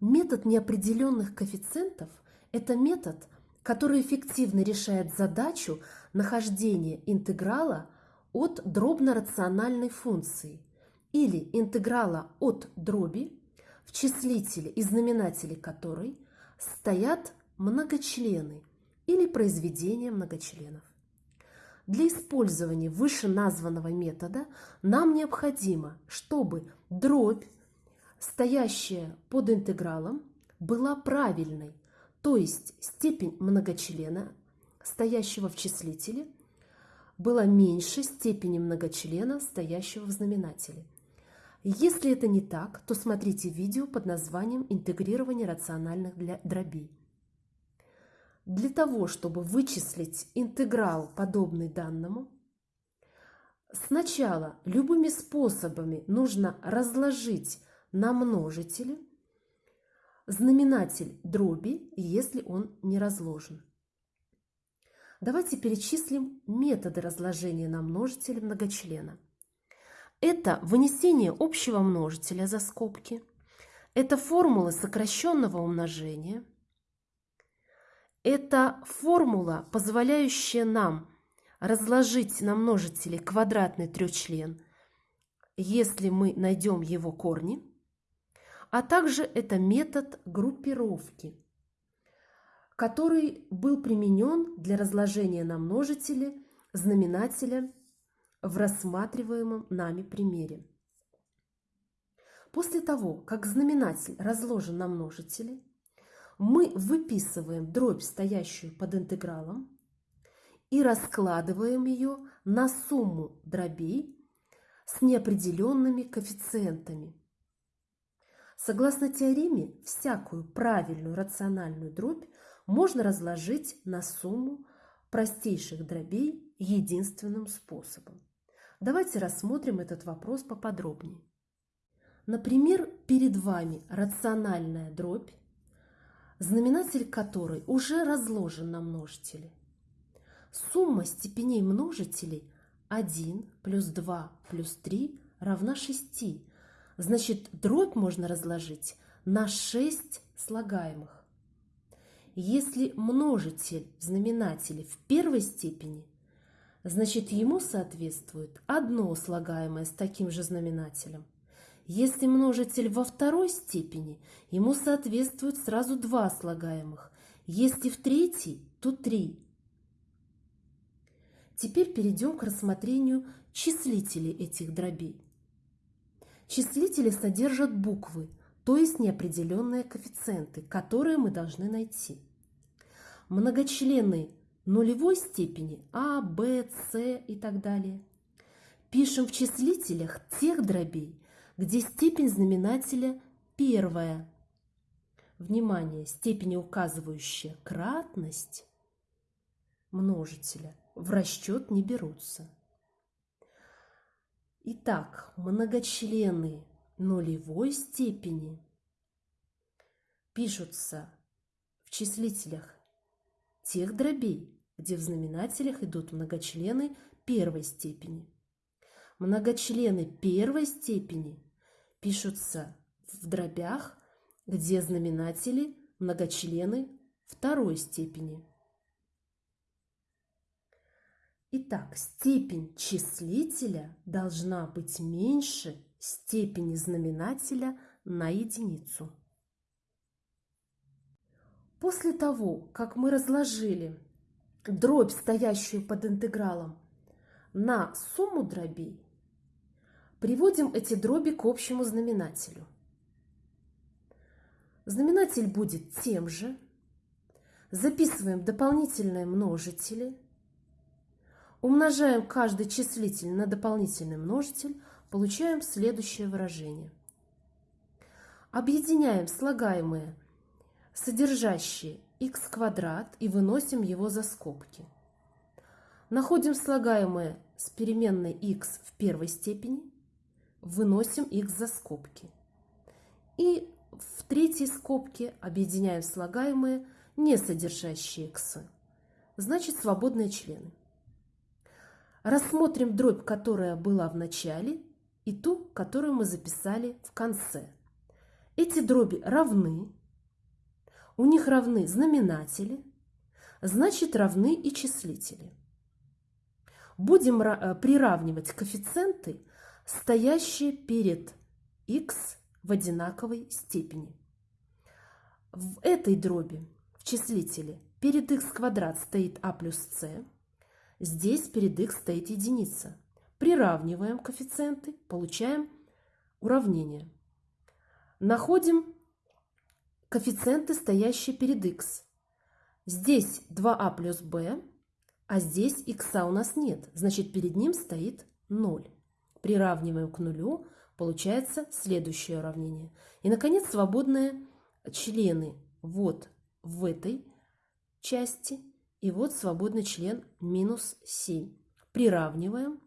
Метод неопределенных коэффициентов – это метод, который эффективно решает задачу нахождения интеграла от дробно-рациональной функции или интеграла от дроби, в числителе и знаменателе которой стоят многочлены или произведения многочленов. Для использования вышеназванного метода нам необходимо, чтобы дробь, стоящая под интегралом, была правильной, то есть степень многочлена, стоящего в числителе, была меньше степени многочлена, стоящего в знаменателе. Если это не так, то смотрите видео под названием «Интегрирование рациональных дробей». Для того, чтобы вычислить интеграл, подобный данному, сначала любыми способами нужно разложить на множители знаменатель дроби, если он не разложен. Давайте перечислим методы разложения на множители многочлена. Это вынесение общего множителя за скобки, это формула сокращенного умножения – это формула, позволяющая нам разложить на множители квадратный трехчлен, если мы найдем его корни, а также это метод группировки, который был применен для разложения на множители знаменателя в рассматриваемом нами примере. После того, как знаменатель разложен на множители, мы выписываем дробь, стоящую под интегралом, и раскладываем ее на сумму дробей с неопределенными коэффициентами. Согласно теореме, всякую правильную рациональную дробь можно разложить на сумму простейших дробей единственным способом. Давайте рассмотрим этот вопрос поподробнее. Например, перед вами рациональная дробь знаменатель которой уже разложен на множители. Сумма степеней множителей 1 плюс 2 плюс 3 равна 6. Значит, дробь можно разложить на 6 слагаемых. Если множитель в знаменателе в первой степени, значит ему соответствует одно слагаемое с таким же знаменателем – если множитель во второй степени, ему соответствует сразу два слагаемых. Если в третьей, то три. Теперь перейдем к рассмотрению числителей этих дробей. Числители содержат буквы, то есть неопределенные коэффициенты, которые мы должны найти. Многочлены нулевой степени А, Б, С и так далее. Пишем в числителях тех дробей, где степень знаменателя первая. Внимание, степени, указывающие кратность множителя, в расчет не берутся. Итак, многочлены нулевой степени пишутся в числителях тех дробей, где в знаменателях идут многочлены первой степени. Многочлены первой степени пишутся в дробях, где знаменатели многочлены второй степени. Итак, степень числителя должна быть меньше степени знаменателя на единицу. После того, как мы разложили дробь, стоящую под интегралом, на сумму дробей, Приводим эти дроби к общему знаменателю. Знаменатель будет тем же. Записываем дополнительные множители. Умножаем каждый числитель на дополнительный множитель. Получаем следующее выражение. Объединяем слагаемые, содержащие x квадрат и выносим его за скобки. Находим слагаемое с переменной x в первой степени – выносим их за скобки. И в третьей скобке объединяем слагаемые, не содержащие x, значит свободные члены. Рассмотрим дробь, которая была в начале, и ту, которую мы записали в конце. Эти дроби равны, у них равны знаменатели, значит равны и числители. Будем э, приравнивать коэффициенты, стоящие перед x в одинаковой степени. В этой дроби, в числителе, перед x квадрат стоит а плюс c, здесь перед x стоит единица. Приравниваем коэффициенты, получаем уравнение. Находим коэффициенты, стоящие перед x. Здесь 2а а плюс b, а здесь x у нас нет, значит перед ним стоит 0. Приравниваем к нулю, получается следующее уравнение. И, наконец, свободные члены вот в этой части и вот свободный член минус 7. Приравниваем.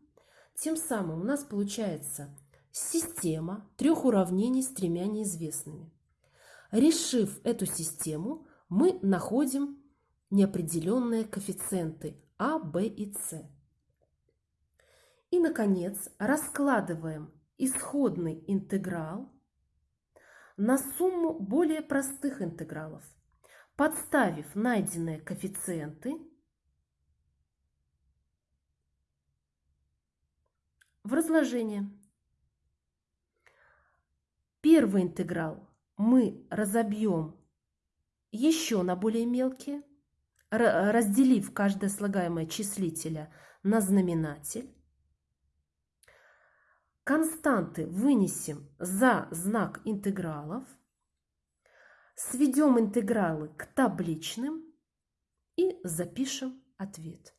Тем самым у нас получается система трех уравнений с тремя неизвестными. Решив эту систему, мы находим неопределенные коэффициенты А, Б и С. И, наконец, раскладываем исходный интеграл на сумму более простых интегралов, подставив найденные коэффициенты в разложение. Первый интеграл мы разобьем еще на более мелкие, разделив каждое слагаемое числителя на знаменатель. Константы вынесем за знак интегралов. Сведем интегралы к табличным и запишем ответ.